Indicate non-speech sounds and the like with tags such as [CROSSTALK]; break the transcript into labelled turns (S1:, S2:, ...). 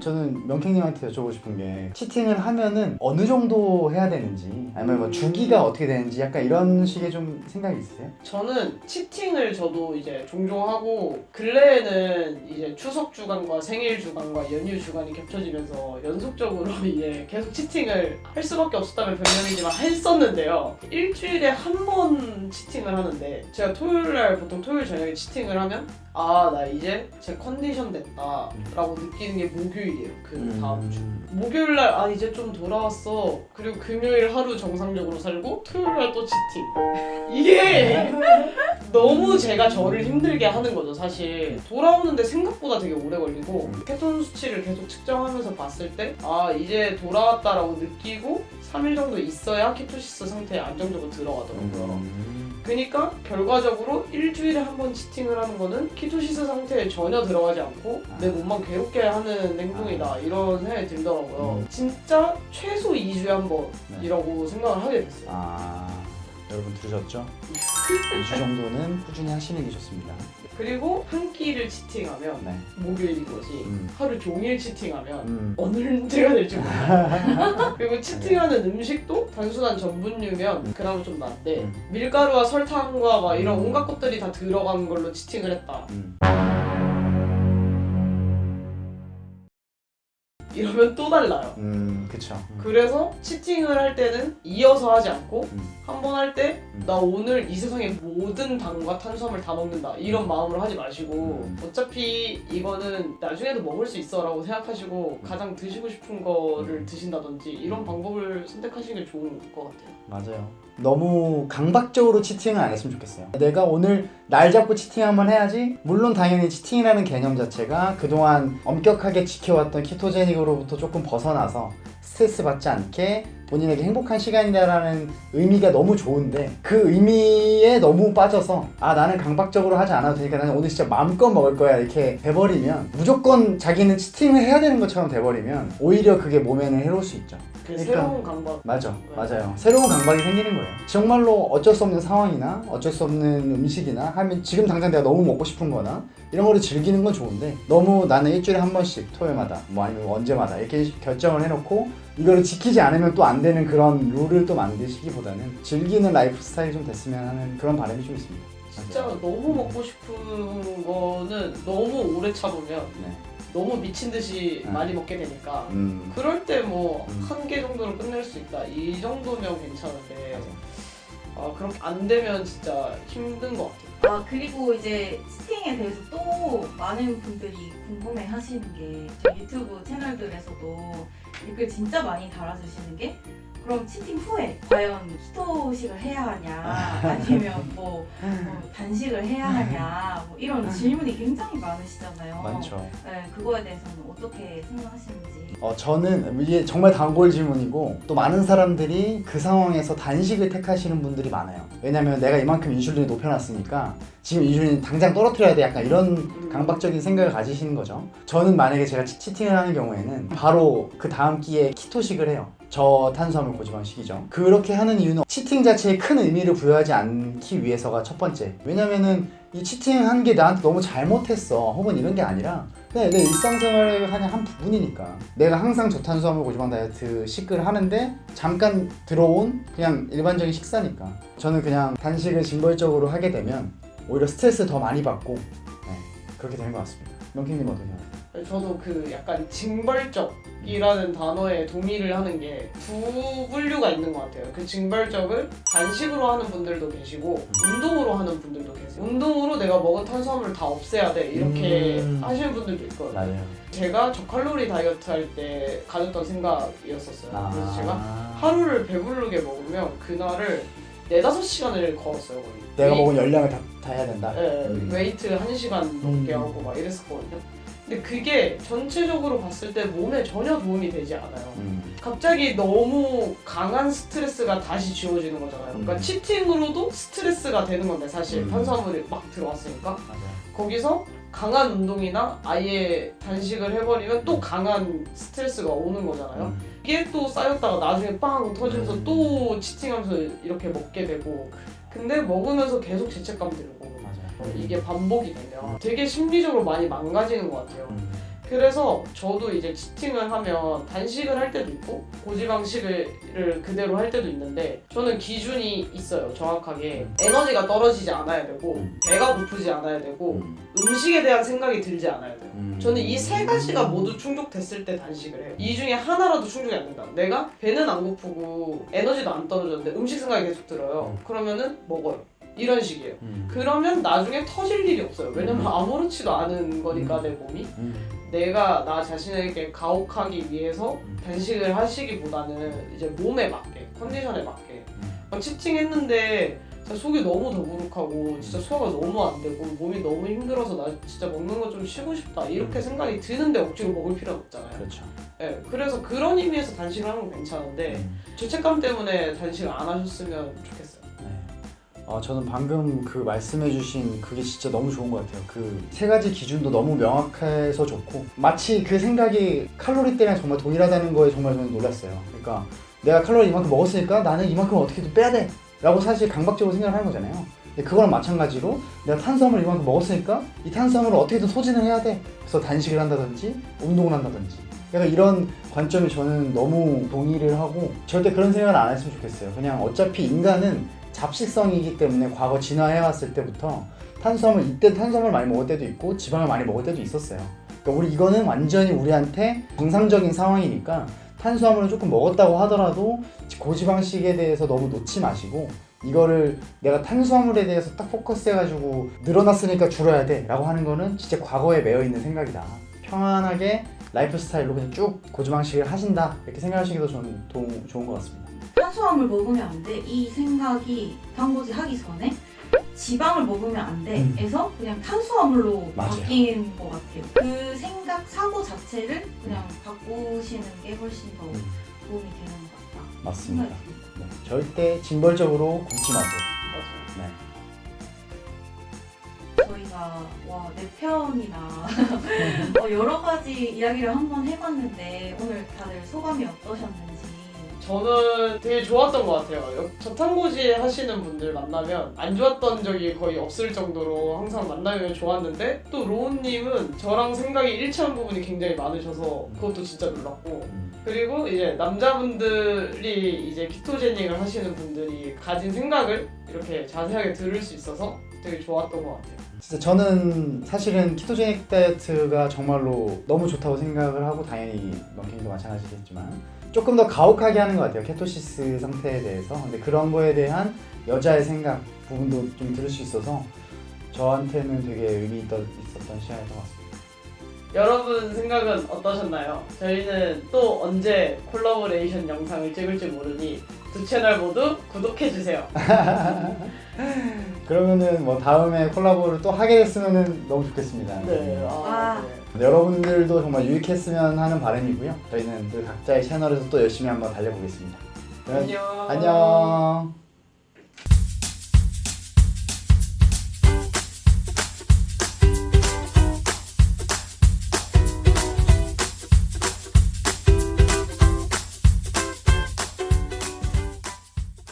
S1: 저는 명캥님한테 여쭤보고 싶은 게 치팅을 하면은 어느 정도 해야 되는지 아니면 뭐 주기가 어떻게 되는지 약간 이런 식의 좀 생각이 있으세요?
S2: 저는 치팅을 저도 이제 종종 하고 근래에는 이제 추석 주간과 생일 주간과 연휴 주간이 겹쳐지면서 연속적으로 [LAUGHS] 이제 계속 치팅을 할 수밖에 없었다면 변명이지만 했었는데요. 일주일에 한 번 치팅을 하는데 제가 토요일 날 보통 토요일 저녁에 치팅을 하면 아 나 이제 제 컨디션 됐다 라고 느끼는 게 목요일이에요. 그 다음 주.
S1: 음.
S2: 목요일 날 아 이제 좀 돌아왔어. 그리고 금요일 하루 정상적으로 살고 토요일 날 또 cheating. [LAUGHS] 이게 [LAUGHS] 너무 제가 저를 힘들게 하는 거죠, 사실. 돌아오는데 생각보다 되게 오래 걸리고
S1: 음.
S2: 케톤 수치를 계속 측정하면서 봤을 때 아 이제 돌아왔다라고 느끼고 3일 정도 있어야 ketosis 상태에 안정적으로 들어가더라고요.
S1: 음.
S2: 그러니까 결과적으로 일주일에 한 번 cheating을 하는 거는 ketosis 상태에 전혀 들어가지 않고 내 몸만 괴롭게 하는 행동이다 이런 생각이 들더라고요.
S1: 음.
S2: 진짜 최소 2주에 한
S1: 네.
S2: 번이라고 생각을 하게 됐어요.
S1: 아 여러분 들으셨죠? 2주 정도는 꾸준히 하시는 게 좋습니다.
S2: 그리고 한 끼를 치팅하면
S1: 네.
S2: 목요일인 거지
S1: 음.
S2: 하루 종일 치팅하면
S1: 음.
S2: 어느 문제가 될지 몰라요. 그리고 치팅하는 음식도 단순한 전분류면
S1: 음.
S2: 그나마 좀 나은데
S1: 음.
S2: 밀가루와 설탕과 막 이런
S1: 음.
S2: 온갖 것들이 다 들어간 걸로 치팅을 했다. 이러면 또 달라요.
S1: 음, 그쵸. 음.
S2: 그래서 치팅을 할 때는 이어서 하지 않고
S1: 음.
S2: 한번 할때
S1: 음.
S2: 나 오늘 이 세상의 모든 당과 탄수화물 다 먹는다 이런 마음으로 하지 마시고
S1: 음.
S2: 어차피 이거는 나중에도 먹을 수 있어 라고 생각하시고 가장 드시고 싶은 거를
S1: 음.
S2: 드신다든지 이런
S1: 음.
S2: 방법을 선택하시는 게 좋은 것 같아요
S1: 맞아요. 너무 강박적으로 치팅을 안 했으면 좋겠어요. 내가 오늘 날 잡고 치팅 한번 해야지. 물론 당연히 치팅이라는 개념 자체가 그동안 엄격하게 지켜왔던 키토제닉으로부터 조금 벗어나서 스트레스 받지 않게 본인에게 행복한 시간이다라는 의미가 너무 좋은데 그 의미에 너무 빠져서 아 나는 강박적으로 하지 않아도 되니까 나는 오늘 진짜 마음껏 먹을 거야 이렇게 돼버리면 무조건 자기는 치팅을 해야 되는 것처럼 돼버리면 오히려 그게 몸에는 해로울 수 있죠.
S2: 그
S1: 그러니까.
S2: 새로운 강박
S1: 맞아, 맞아요. 새로운 강박이 생기는 거예요. 정말로 어쩔 수 없는 상황이나 어쩔 수 없는 음식이나 하면 지금 당장 내가 너무 먹고 싶은 거나 이런 거를 즐기는 건 좋은데 너무 나는 일주일에 한 번씩 토요일마다 뭐 아니면 언제마다 이렇게 결정을 해놓고 이거를 지키지 않으면 또 안 되는 그런 룰을 또 만드시기보다는 즐기는 라이프 스타일이 좀 됐으면 하는 그런 바람이 좀 있습니다.
S2: 진짜. 너무 먹고 싶은 거는 너무 오래 참으면
S1: 네.
S2: 너무 미친 듯이
S1: 음.
S2: 많이 먹게 되니까
S1: 음.
S2: 그럴 때뭐
S1: 음.
S2: 한개 정도로 끝낼 수 있다 이 정도면 괜찮은데
S1: 맞아.
S2: 아 그렇게 안 되면 진짜 힘든 것 같아요.
S3: 아 그리고 이제 치팅에 대해서 또 많은 분들이 궁금해 하시는 게 유튜브 채널들에서도 댓글 진짜 많이 달아주시는 게 그럼 치팅 후에 과연 키토식을 해야 하냐 아니면 뭐, 뭐 단식을 해야 하냐 뭐 이런 질문이 굉장히 많으시잖아요.
S1: 많죠.
S3: 네, 그거에 대해서는 어떻게 생각하시는지.
S1: 어, 저는 이게 정말 단골 질문이고 또 많은 사람들이 그 상황에서 단식을 택하시는 분들이 많아요. 왜냐면 내가 이만큼 인슐린을 높여놨으니까 지금 인슐린 당장 떨어뜨려야 돼 약간 이런 강박적인 생각을 가지시는 거죠. 저는 만약에 제가 치- 치팅을 하는 경우에는 바로 그 다음 끼에 키토식을 해요. 저탄수화물 고지방식이죠. 그렇게 하는 이유는 치팅 자체에 큰 의미를 부여하지 않기 위해서가 첫 번째. 왜냐면은 이 치팅 한 게 나한테 너무 잘못했어. 혹은 이런 게 아니라 그냥 내 일상생활의 그냥 한 부분이니까 내가 항상 저탄수화물 고지방 다이어트 식을 하는데 잠깐 들어온 그냥 일반적인 식사니까 저는 그냥 단식을 징벌적으로 하게 되면 오히려 스트레스 더 많이 받고 네, 그렇게 되는 것 같습니다. 명킹님 생각하세요?
S2: 저도 그 약간 징벌적이라는 단어에 동의를 하는 게 두 분류가 있는 것 같아요. 그 징벌적을 단식으로 하는 분들도 계시고 운동으로 하는 분들도 계세요. 운동으로 내가 먹은 탄수화물을 다 없애야 돼 이렇게
S1: 음.
S2: 하시는 분들도 있거든요.
S1: 맞아요.
S2: 제가 저칼로리 다이어트 할 때 가졌던 생각이었었어요. 그래서 제가
S1: 아,
S2: 하루를 배부르게 먹으면 그날을 4, 5시간을 걸었어요 거의
S1: 내가
S2: 웨이-
S1: 먹은 열량을 다, 다 해야 된다.
S2: 예,
S1: 음.
S2: 웨이트 1시간 넘게
S1: 음.
S2: 하고 막 이랬었거든요 근데 그게 전체적으로 봤을 때 몸에 전혀 도움이 되지 않아요
S1: 음.
S2: 갑자기 너무 강한 스트레스가 다시 주어지는 거잖아요 그러니까
S1: 음.
S2: cheating으로도 스트레스가 되는 건데 사실
S1: 음.
S2: 탄수화물이 막 들어왔으니까
S1: 맞아요.
S2: 거기서 강한 운동이나 아예 단식을 해버리면 또 강한 스트레스가 오는 거잖아요
S1: 음.
S2: 이게 또 쌓였다가 나중에 빵 터지면서
S1: 음.
S2: 또 치팅하면서 이렇게 먹게 되고 근데 먹으면서 계속 죄책감 들고. 이게 반복이 되면 되게 심리적으로 많이 망가지는 것 같아요
S1: 음.
S2: 그래서 저도 이제 치팅을 하면 단식을 할 때도 있고 고지방식을 그대로 할 때도 있는데 저는 기준이 있어요 정확하게 에너지가 떨어지지 않아야 되고
S1: 음.
S2: 배가 고프지 않아야 되고
S1: 음.
S2: 음식에 대한 생각이 들지 않아야 돼요
S1: 음.
S2: 저는 이 세 가지가 모두 충족됐을 때 단식을 해요. 이 중에 하나라도 충족이 안 된다. 내가 배는 안 고프고 에너지도 안 떨어졌는데 음식 생각이 계속 들어요. 그러면은 먹어요. 이런 식이에요.
S1: 음.
S2: 그러면 나중에 터질 일이 없어요. 왜냐면
S1: 음.
S2: 아무렇지도 않은 거니까 내 몸이.
S1: 음.
S2: 내가 나 자신에게 가혹하기 위해서
S1: 음.
S2: 단식을 하시기보다는 이제 몸에 맞게, 컨디션에 맞게.
S1: 음.
S2: 막 치팅했는데 진짜 속이 너무 더부룩하고 진짜 소화가 너무 안 되고 몸이 너무 힘들어서 나 진짜 먹는 거 좀 쉬고 싶다 이렇게
S1: 음.
S2: 생각이 드는데 억지로 먹을 필요는 없잖아요.
S1: 그렇죠.
S2: 네, 그래서 그런 의미에서 단식을 하는 건 괜찮은데
S1: 음.
S2: 죄책감 때문에 단식을 안 하셨으면 좋겠어요.
S1: 네. 어, 저는 방금 그 말씀해주신 그게 진짜 너무 좋은 것 같아요. 그 세 가지 기준도 너무 명확해서 좋고 마치 그 생각이 칼로리 때문에 정말 동일하다는 거에 정말 저는 놀랐어요. 그러니까 내가 칼로리 이만큼 먹었으니까 나는 이만큼 어떻게든 빼야 돼. 라고 사실 강박적으로 생각을 하는 거잖아요. 근데 그거랑 마찬가지로 내가 탄수화물을 이만큼 먹었으니까 이 탄수화물을 어떻게든 소진을 해야 돼. 그래서 단식을 한다든지 운동을 한다든지. 약간 이런 관점이 저는 너무 동의를 하고 절대 그런 생각을 안 했으면 좋겠어요. 그냥 어차피 인간은 잡식성이기 때문에 과거 진화해왔을 때부터 탄수화물 이때 탄수화물 많이 먹을 때도 있고 지방을 많이 먹을 때도 있었어요. 그러니까 우리 이거는 완전히 우리한테 정상적인 상황이니까 탄수화물을 조금 먹었다고 하더라도 고지방식에 대해서 너무 놓지 마시고 이거를 내가 탄수화물에 대해서 딱 포커스해가지고 늘어났으니까 줄여야 돼 라고 하는 거는 진짜 과거에 매여 있는 생각이다. 평안하게 라이프 스타일로 그냥 쭉 고지방식을 하신다 이렇게 생각하시기도 저는 도, 좋은 것 같습니다.
S3: 탄수화물 먹으면 안 돼. 이 생각이 단고지 하기 전에 지방을 먹으면 안 돼.
S1: 음.
S3: 에서 그냥 탄수화물로
S1: 맞아요.
S3: 바뀐 것 같아요. 그 생각, 사고 자체를 그냥 바꾸시는 게 훨씬 더
S1: 음,
S3: 도움이 되는 것 같다.
S1: 맞습니다. 네, 절대 징벌적으로 굶지 마세요.
S2: 맞아요.
S1: 네.
S3: 저희가 와 내 편이나 [LAUGHS] 어, 여러 가지 이야기를 한번 해봤는데 오늘 다들 소감이 어떠셨는지
S2: 저는 되게 좋았던 것 같아요. 여- 저탄고지 하시는 분들 만나면 안 좋았던 적이 거의 없을 정도로 항상 만나면 좋았는데 또 로운님은 저랑 생각이 일치한 부분이 굉장히 많으셔서 그것도 진짜 놀랐고
S1: 음,
S2: 그리고 이제 남자분들이 이제 키토제닉을 하시는 분들이 가진 생각을 이렇게 자세하게 들을 수 있어서 되게 좋았던 것 같아요.
S1: 진짜 저는 사실은 ketogenic 다이어트가 정말로 너무 좋다고 생각을 하고 당연히 런쥔이도 마찬가지겠지만 조금 더 가혹하게 하는 것 같아요 ketosis 상태에 대해서 근데 그런 거에 대한 여자의 생각 부분도 좀 들을 수 있어서 저한테는 되게 의미 있- 있었던 시간이었던 것 같습니다
S2: 여러분 생각은 어떠셨나요? 저희는 또 언제 콜라보레이션 영상을 찍을지 모르니 두 채널 모두 구독해주세요. [LAUGHS]
S1: 그러면은 뭐 다음에 콜라보를 또 하게 됐으면 너무 좋겠습니다
S2: 네. 아,
S3: 아.
S2: 네.
S1: 여러분들도 정말 유익했으면 하는 바람이고요 저희는 그 각자의 채널에서 또 열심히 한번 달려보겠습니다 그럼
S2: 안녕.
S1: 안녕